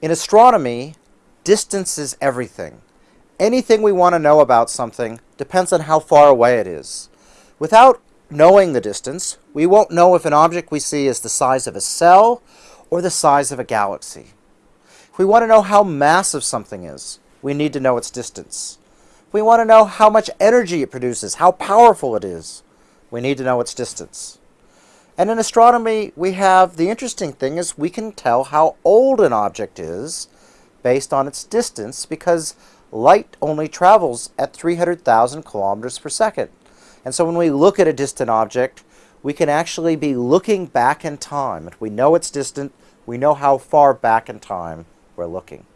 In astronomy, distance is everything. Anything we want to know about something depends on how far away it is. Without knowing the distance, we won't know if an object we see is the size of a cell or the size of a galaxy. If we want to know how massive something is, we need to know its distance. If we want to know how much energy it produces, how powerful it is, we need to know its distance. And in astronomy, we have the interesting thing is we can tell how old an object is based on its distance because light only travels at 300,000 kilometers per second. And so when we look at a distant object, we can actually be looking back in time. If we know it's distant, we know how far back in time we're looking.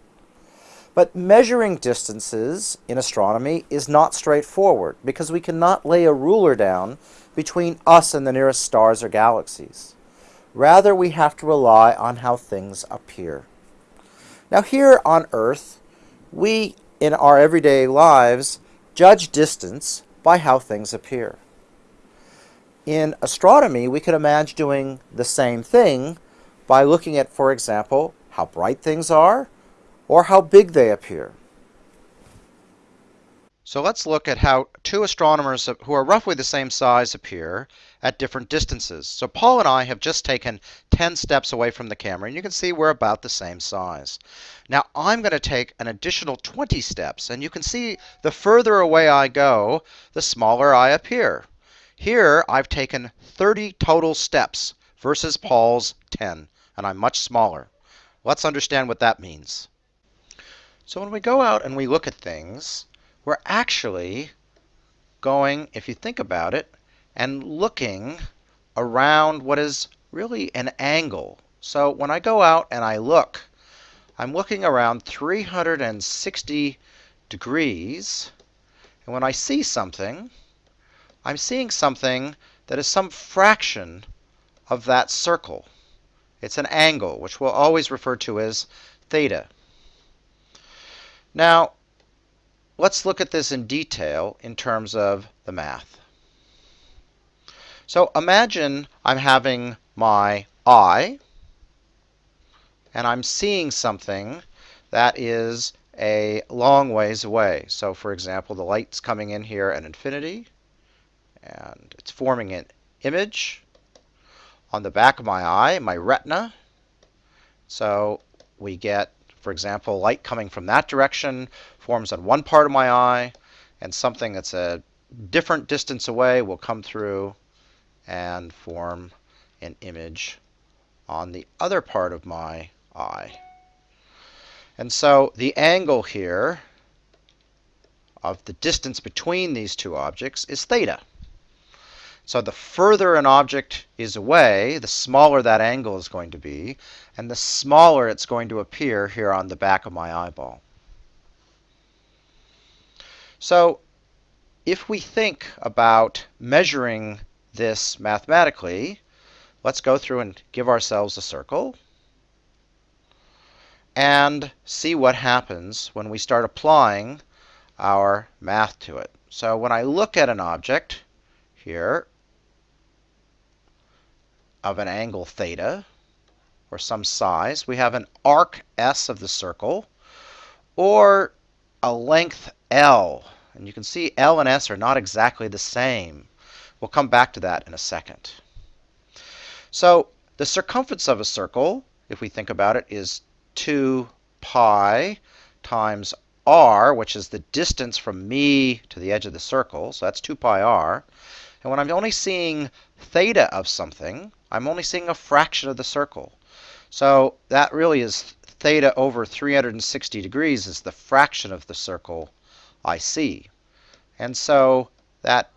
But measuring distances in astronomy is not straightforward because we cannot lay a ruler down between us and the nearest stars or galaxies. Rather, we have to rely on how things appear. Now here on Earth, we, in our everyday lives, judge distance by how things appear. In astronomy, we can imagine doing the same thing by looking at, for example, how bright things are or how big they appear. So let's look at how two astronomers who are roughly the same size appear at different distances. So Paul and I have just taken 10 steps away from the camera, and you can see we're about the same size. Now I'm going to take an additional 20 steps, and you can see the further away I go, the smaller I appear. Here I've taken 30 total steps versus Paul's 10, and I'm much smaller. Let's understand what that means. So when we go out and we look at things, we're actually going, if you think about it, and looking around what is really an angle. So when I go out and I look, I'm looking around 360 degrees. And when I see something, I'm seeing something that is some fraction of that circle. It's an angle, which we'll always refer to as theta. Now, let's look at this in detail in terms of the math. So imagine I'm having my eye, and I'm seeing something that is a long ways away. So for example, the light's coming in here at infinity, and it's forming an image on the back of my eye, my retina. So we get, for example, light coming from that direction forms on one part of my eye, and something that's a different distance away will come through and form an image on the other part of my eye. And so the angle here of the distance between these two objects is theta. So the further an object is away, the smaller that angle is going to be, and the smaller it's going to appear here on the back of my eyeball. So if we think about measuring this mathematically, let's go through and give ourselves a circle and see what happens when we start applying our math to it. So when I look at an object here of an angle theta or some size, we have an arc S of the circle or a length L. And you can see L and S are not exactly the same. We'll come back to that in a second. So the circumference of a circle, if we think about it, is 2 pi times r, which is the distance from me to the edge of the circle. So that's 2 pi r. And when I'm only seeing theta of something, I'm only seeing a fraction of the circle. So that really is theta over 360 degrees is the fraction of the circle I see. And so that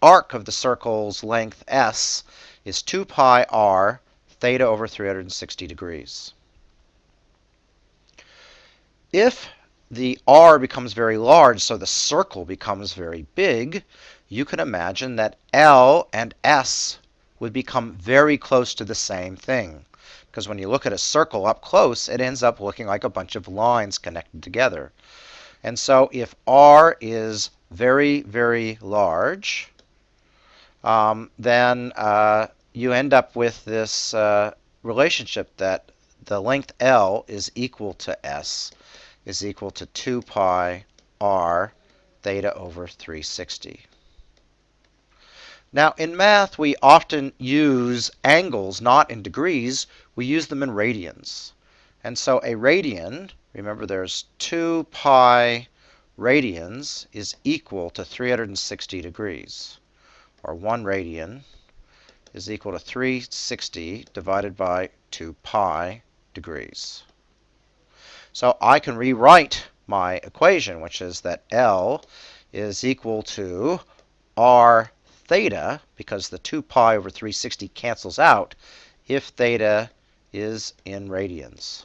arc of the circle's length s is 2 pi r theta over 360 degrees. If the r becomes very large, so the circle becomes very big, you can imagine that L and S would become very close to the same thing. Because when you look at a circle up close, it ends up looking like a bunch of lines connected together. And so if R is very, very large, um, then uh, you end up with this uh, relationship that the length L is equal to S is equal to 2 pi r theta over 360. Now, in math, we often use angles not in degrees, we use them in radians. And so a radian, remember there's 2 pi radians is equal to 360 degrees, or 1 radian is equal to 360 divided by 2 pi degrees. So I can rewrite my equation, which is that L is equal to r theta, because the 2 pi over 360 cancels out, if theta is in radians.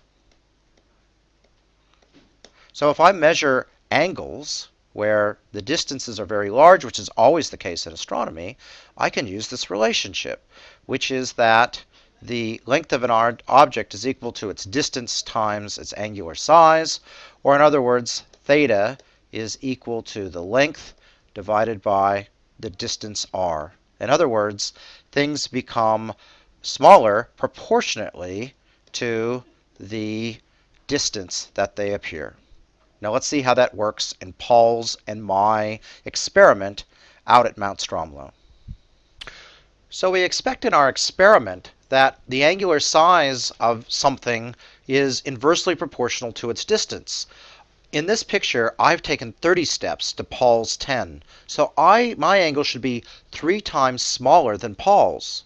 So if I measure angles where the distances are very large, which is always the case in astronomy, I can use this relationship, which is that the length of an object is equal to its distance times its angular size, or in other words, theta is equal to the length divided by the distance r. In other words, things become smaller proportionately to the distance that they appear. Now let's see how that works in Paul's and my experiment out at Mount Stromlo. So we expect in our experiment that the angular size of something is inversely proportional to its distance. In this picture, I've taken 30 steps to Paul's 10. So I, my angle should be three times smaller than Paul's.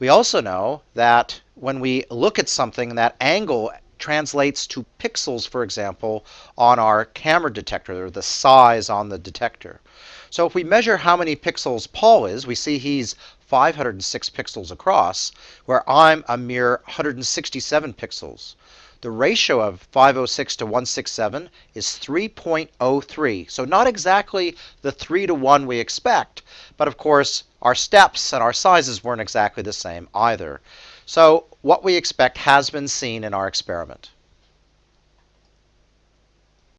We also know that when we look at something, that angle translates to pixels, for example, on our camera detector, or the size on the detector. So if we measure how many pixels Paul is, we see he's 506 pixels across, where I'm a mere 167 pixels. The ratio of 506 to 167 is 3.03. So not exactly the 3 to 1 we expect, but of course our steps and our sizes weren't exactly the same either. So what we expect has been seen in our experiment.